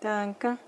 Tanka